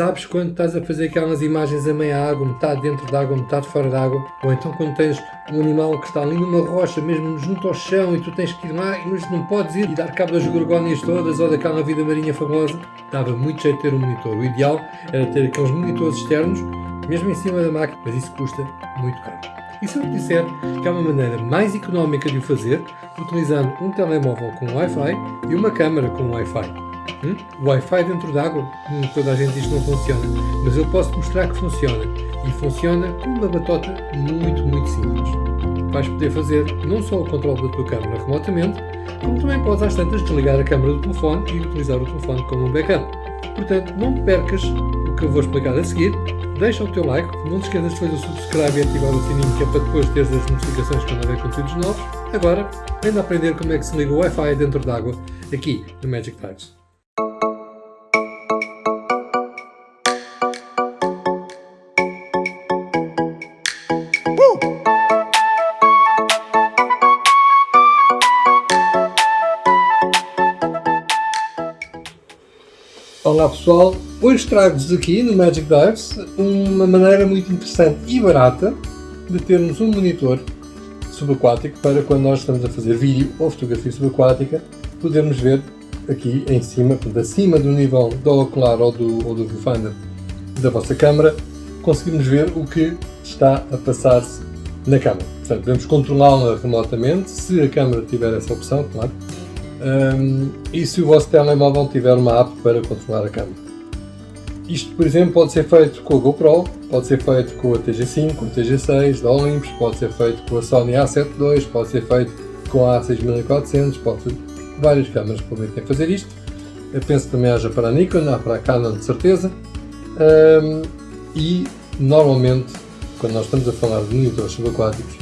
Sabes quando estás a fazer aquelas imagens a meia água, metade dentro d'água, metade fora d'água? Ou então quando tens um animal que está ali numa rocha, mesmo junto ao chão, e tu tens que ir lá, mas não podes ir e dar cabo das gorgónias todas ou daquela vida marinha famosa? Dava muito jeito ter um monitor. O ideal era ter aqueles monitores externos, mesmo em cima da máquina, mas isso custa muito caro. E se eu te disser que há uma maneira mais económica de o fazer, utilizando um telemóvel com Wi-Fi e uma câmera com Wi-Fi? Hum? Wi-Fi dentro d'água? Hum, toda a gente diz que não funciona, mas eu posso mostrar que funciona. E funciona com uma batota muito, muito simples. Vais poder fazer não só o controle da tua câmera remotamente, como também podes às tantas desligar a câmera do telefone e utilizar o telefone como um backup. Portanto, não percas o que eu vou explicar a seguir, deixa o teu like, não te esqueças de fazer o subscribe e ativar o sininho que é para depois teres as notificações quando houver conteúdos novos. Agora, ainda aprender como é que se liga o Wi-Fi dentro d'água aqui no Magic Tides. Olá pessoal, hoje trago-vos aqui no Magic Dives uma maneira muito interessante e barata de termos um monitor subaquático para quando nós estamos a fazer vídeo ou fotografia subaquática podermos ver aqui em cima, acima do nível do ocular ou do, ou do viewfinder da vossa câmera, conseguimos ver o que está a passar-se na câmera. Portanto, podemos controlá-la remotamente, se a câmera tiver essa opção, claro, um, e se o vosso telemóvel tiver uma app para controlar a câmera. Isto, por exemplo, pode ser feito com a GoPro, pode ser feito com a TG5, com a TG6 da Olympus, pode ser feito com a Sony A7 II, pode ser feito com a A6400, pode ser... várias câmeras permitem fazer isto. Eu penso que também haja para a Nikon, há para a Canon de certeza. Um, e normalmente, quando nós estamos a falar de monitores subaquáticos,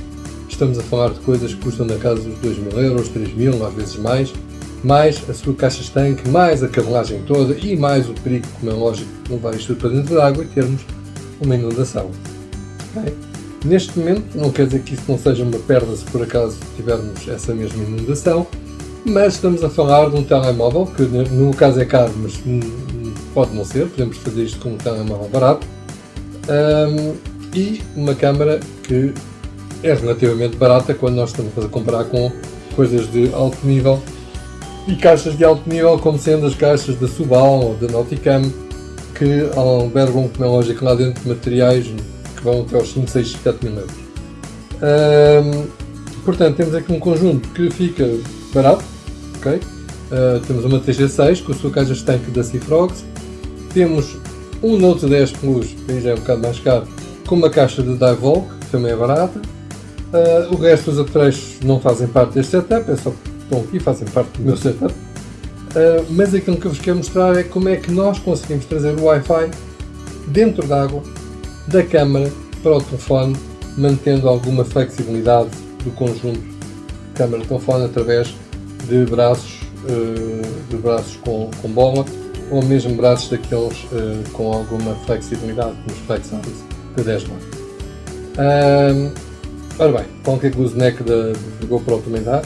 estamos a falar de coisas que custam na casa dos 2 mil euros, 3 mil, às vezes mais, mais a sua caixa estanque, mais a cabelagem toda e mais o perigo, como é lógico, de levar isto para dentro da água e termos uma inundação. Neste momento, não quer dizer que isso não seja uma perda se por acaso tivermos essa mesma inundação, mas estamos a falar de um telemóvel, que no caso é caro, mas pode não ser, podemos fazer isto com um telemóvel barato, um, e uma câmera que é relativamente barata quando nós estamos a comparar com coisas de alto nível e caixas de alto nível, como sendo as caixas da Subal ou da Nauticam, que albergam, como é lógico, lá dentro de materiais que vão até aos 5, 6, 7 mil euros. Portanto, temos aqui um conjunto que fica barato, ok? Uh, temos uma TG6 com a sua caixa estanque da Cifrox, temos um Note 10 Plus, que já é um bocado mais caro, com uma caixa de Divolk, que também é barata. Uh, o resto dos apetrechos não fazem parte deste setup, é só estão aqui, fazem parte do meu setup. Uh, mas aquilo que eu vos quero mostrar é como é que nós conseguimos trazer o Wi-Fi dentro da água, da câmara para o telefone, mantendo alguma flexibilidade do conjunto câmara-telefone através de braços, uh, de braços com, com bola ou mesmo braços daqueles uh, com alguma flexibilidade, como os flexáveis de 10 watts. Um, ora bem, qualquer gooseneck da GoPro também dá,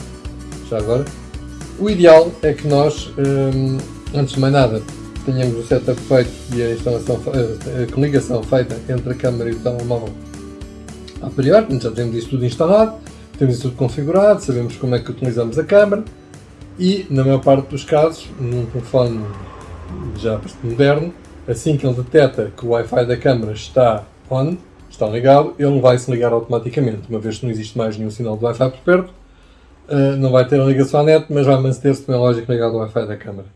já agora. O ideal é que nós, um, antes de mais nada, tenhamos o setup feito e a instalação, a ligação feita entre a câmera e o telemóvel a priori, já temos isso tudo instalado, temos isso tudo configurado, sabemos como é que utilizamos a câmera e, na maior parte dos casos, num telefone já moderno, assim que ele detecta que o Wi-Fi da câmera está on, está ligado, ele vai se ligar automaticamente, uma vez que não existe mais nenhum sinal de Wi-Fi por perto, uh, não vai ter a ligação à net, mas vai manter-se com a lógica ligado ao Wi-Fi da câmara.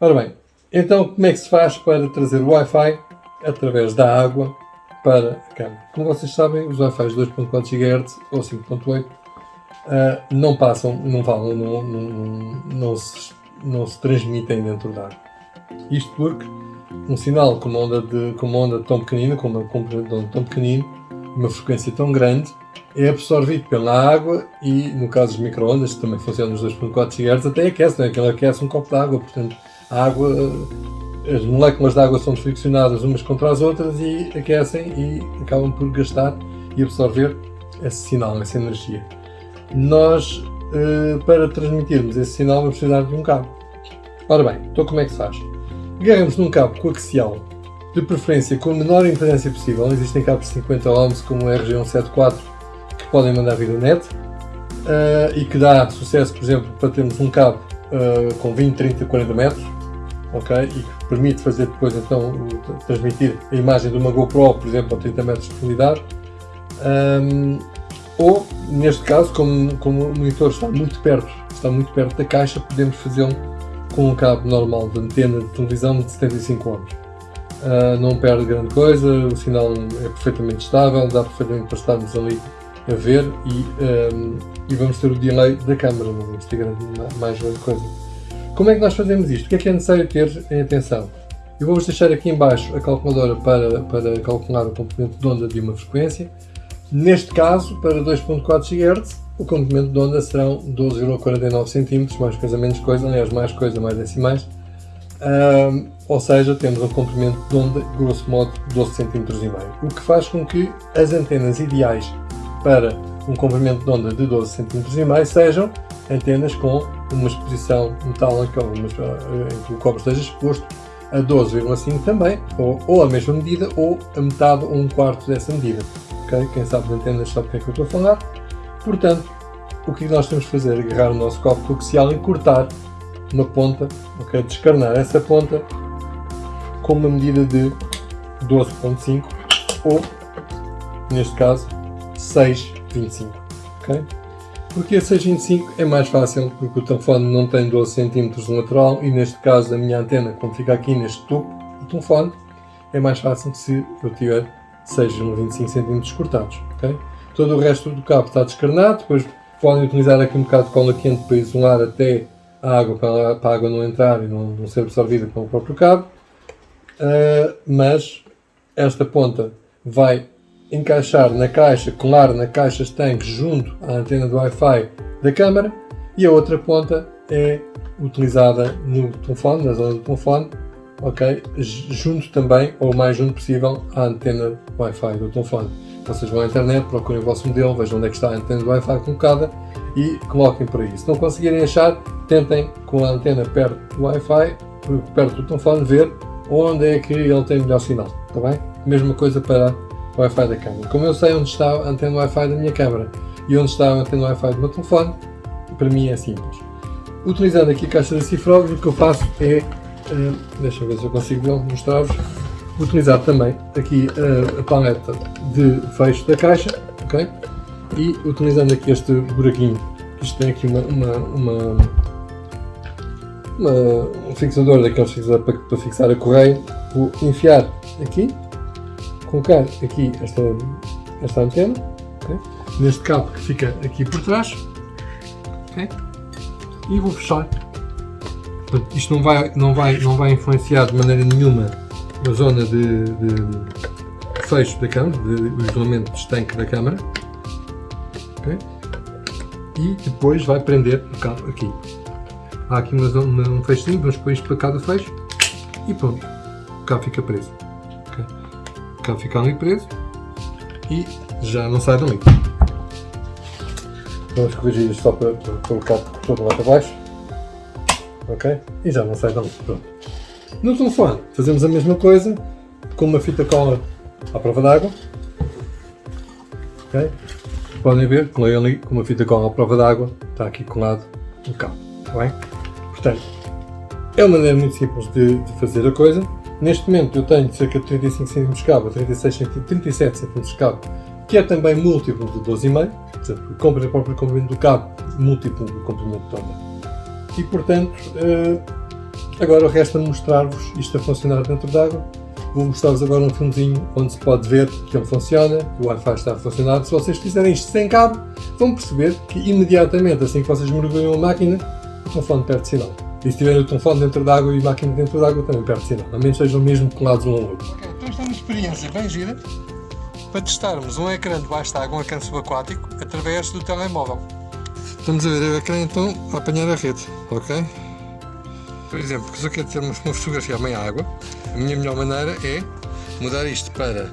Ora bem, então como é que se faz para trazer o Wi-Fi através da água para a câmara? Como vocês sabem, os Wi-Fi 2.4 GHz ou 5.8 uh, não passam, não falam, não, não, não, não, se, não se transmitem dentro da água. Isto porque um sinal com uma onda, de, com uma onda tão pequenina, com uma componente tão pequenino, uma frequência tão grande, é absorvido pela água e, no caso dos micro-ondas, que também funcionam nos 2.4 GHz, até aquece, não é? Aquilo aquece um copo de água, portanto, a água, as moléculas de água são friccionadas umas contra as outras e aquecem e acabam por gastar e absorver esse sinal, essa energia. Nós, eh, para transmitirmos esse sinal, vamos precisar de um cabo. Ora bem, então como é que se faz? Agarramos num cabo coaxial de preferência com a menor impedância possível. Existem cabos de 50 ohms como o RG174 que podem mandar vir a net uh, e que dá sucesso, por exemplo, para termos um cabo uh, com 20, 30, 40 metros ok? e que permite fazer depois então transmitir a imagem de uma GoPro, por exemplo, a 30 metros de profundidade. Um, ou, neste caso, como, como o monitor está muito perto, está muito perto da caixa, podemos fazê-lo com um cabo normal de antena de televisão de 75 ohms. Uh, não perde grande coisa, o sinal é perfeitamente estável, dá perfeitamente para estarmos ali a ver e, um, e vamos ter o delay da câmera, não vamos ter grande, mais grande coisa. Como é que nós fazemos isto? O que é que é necessário ter em atenção? Eu vou-vos deixar aqui em baixo a calculadora para, para calcular o comprimento de onda de uma frequência. Neste caso, para 2.4 GHz, o comprimento de onda serão 12,49 cm, mais coisa menos coisa, aliás, mais coisa, mais decimais. Um, ou seja, temos um comprimento de onda, grosso modo, 12 cm e meio. O que faz com que as antenas ideais para um comprimento de onda de 12 cm e meio sejam antenas com uma exposição metálica, eh, em que o cobre esteja exposto a 12,5 também, ou, ou, a mesma medida, ou a metade ou um quarto dessa medida. Okay? Quem sabe de antenas sabe o que é que eu estou a falar. Portanto, o que nós temos de fazer é agarrar o nosso copo coaxial e cortar uma ponta, okay? descarnar essa ponta com uma medida de 12.5 ou, neste caso, 6,25. Okay? Porque a 6,25 é mais fácil, porque o telefone não tem 12 cm de lateral e neste caso a minha antena, como fica aqui neste topo do telefone, é mais fácil se eu tiver 6,25 cm cortados. Okay? Todo o resto do cabo está descarnado, depois podem utilizar aqui um bocado de cola quente para isolar até a água, para a água não entrar e não, não ser absorvida pelo próprio cabo. Uh, mas esta ponta vai encaixar na caixa, colar na caixa estanque junto à antena do Wi-Fi da câmara e a outra ponta é utilizada no telefone, na zona do telefone, ok? Junto também, ou o mais junto possível, à antena Wi-Fi do telefone. Vocês vão à internet, procurem o vosso modelo, vejam onde é que está a antena do Wi-Fi colocada e coloquem por aí. Se não conseguirem achar, tentem com a antena perto do Wi-Fi, perto do telefone, ver onde é que ele tem melhor sinal, está bem? Mesma coisa para o Wi-Fi da câmera. Como eu sei onde está a antena Wi-Fi da minha câmera e onde está a antena Wi-Fi do meu telefone, para mim é simples. Utilizando aqui a caixa de cifrões, o que eu faço é, uh, deixa eu ver se eu consigo mostrar-vos, utilizar também aqui uh, a paleta de fecho da caixa, ok? E utilizando aqui este buraquinho, isto tem aqui uma, uma, uma, uma um fixador daqueles fixadores para, para fixar a correia, vou enfiar aqui, colocar aqui esta, esta antena, okay? neste cabo que fica aqui por trás, okay? e vou fechar. Isto não vai, não, vai, não vai influenciar de maneira nenhuma a zona de, de fecho da câmara, de, isolamento de estanque da câmara. Okay? E depois vai prender o cabo aqui. Há aqui uma zona, um fechinho, vamos pôr isto para cá do fecho e pronto, cabo fica preso. Okay? Cabo fica ali preso e já não sai dali. Vamos corrigir isto só para, para colocar todo lá para baixo. Ok? E já não sai dali. Pronto. No telefone fazemos a mesma coisa com uma fita cola à prova d'água. Ok? Podem ver, colei ali com uma fita cola à prova d'água, está aqui colado no cabo. Está bem? Portanto, é uma maneira muito simples de, de, fazer a coisa. Neste momento eu tenho cerca de 35 cm de cabo, 36 cm, 37 cm de cabo, que é também múltiplo de 12,5 portanto, o próprio comprimento do cabo, múltiplo do comprimento de onda. E portanto, eh, agora resta mostrar-vos isto a funcionar dentro d'água. Vou mostrar-vos agora um filmezinho onde se pode ver que ele funciona, que o Wi-Fi está a funcionar. Se vocês fizerem isto sem cabo, vão perceber que imediatamente, assim que vocês mergulham a máquina, o telefone perde sinal. E se tiverem o telefone dentro d'água e a máquina dentro d'água, também perde sinal. A menos sejam mesmo colados um ao outro. Ok, então esta é uma experiência bem gira para testarmos um ecrã debaixo de água, um ecrã subaquático, através do telemóvel. Estamos a ver o ecrã então a apanhar a rede, ok? Por exemplo, se eu quero ter uma fotografia a meia água, a minha melhor maneira é mudar isto para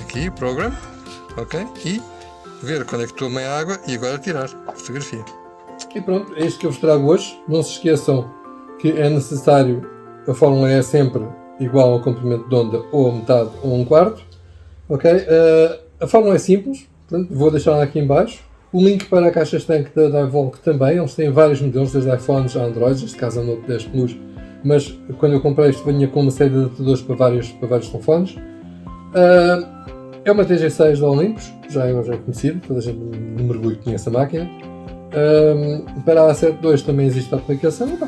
aqui, Program, ok? E ver quando é que estou a água e agora tirar a fotografia. E pronto, é isto que eu vos trago hoje. Não se esqueçam que é necessário, a fórmula é sempre igual ao comprimento de onda ou a metade ou um quarto. Ok? Uh, a fórmula é simples, portanto, vou deixar aqui em baixo. O link para a caixa estanque da Divolk também, eles têm vários modelos, desde iPhones a Androids, neste caso o Note 10 Plus, mas quando eu comprei isto vinha com uma série de adaptadores para vários, para vários telefones. Uh, é uma TG6 da Olympus, já é, já é conhecido, toda a gente no mergulho conhece a máquina. Um, para a A7 II também existe a aplicação.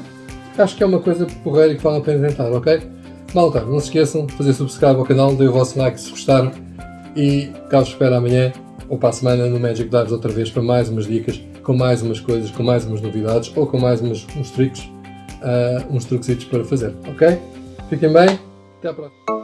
acho que é uma coisa porreira e que vale a pena tentar, ok? Malta, não se esqueçam de fazer subscribe ao canal, deem o vosso like se gostaram e cá vos espero amanhã ou para a semana no Magic Dives outra vez para mais umas dicas, com mais umas coisas, com mais umas novidades ou com mais umas, uns truques, uh, uns truquesitos para fazer, ok? Fiquem bem, até à próxima.